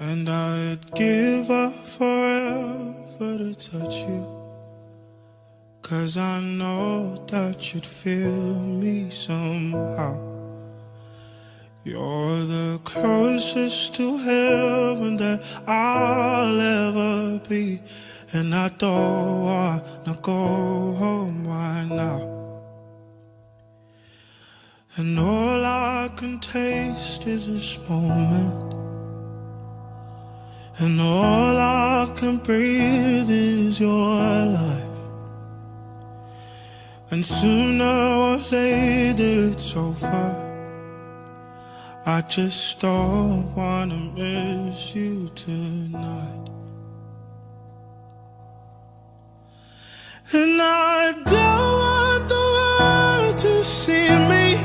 And I'd give up forever to touch you. Cause I know that you'd feel me somehow. You're the closest to heaven that I'll ever be. And I don't wanna go home right now. And all I can taste is this moment. And all I can breathe is your life. And sooner or later it's over. I just don't wanna miss you tonight. And I don't want the world to see me.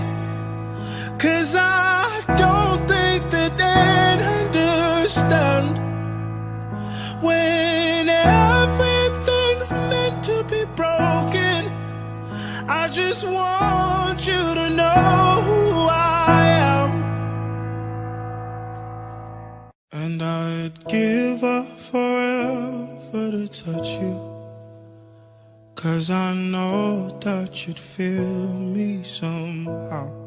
Cause I don't think that they'd understand when everything's meant to be broken. I just want you to know who I am. And I'd give up forever to touch you. Cause I know that you'd feel me somehow.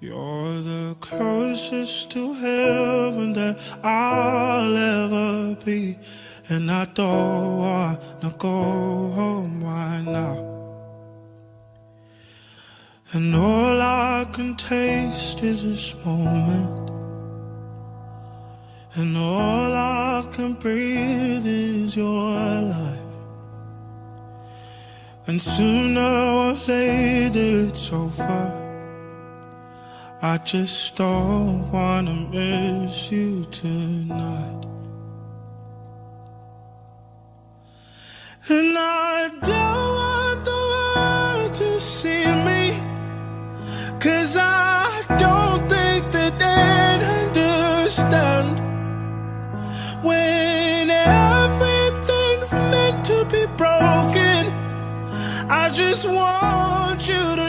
You're the closest to heaven that I'll ever be. And I don't wanna go home right now. And all I can taste is this moment. And all I can breathe is your life. And sooner or later it's over. I just don't wanna miss you tonight. And I don't want the world to see me. Cause I don't think that they'd understand. When everything's meant to be broken, I just want you to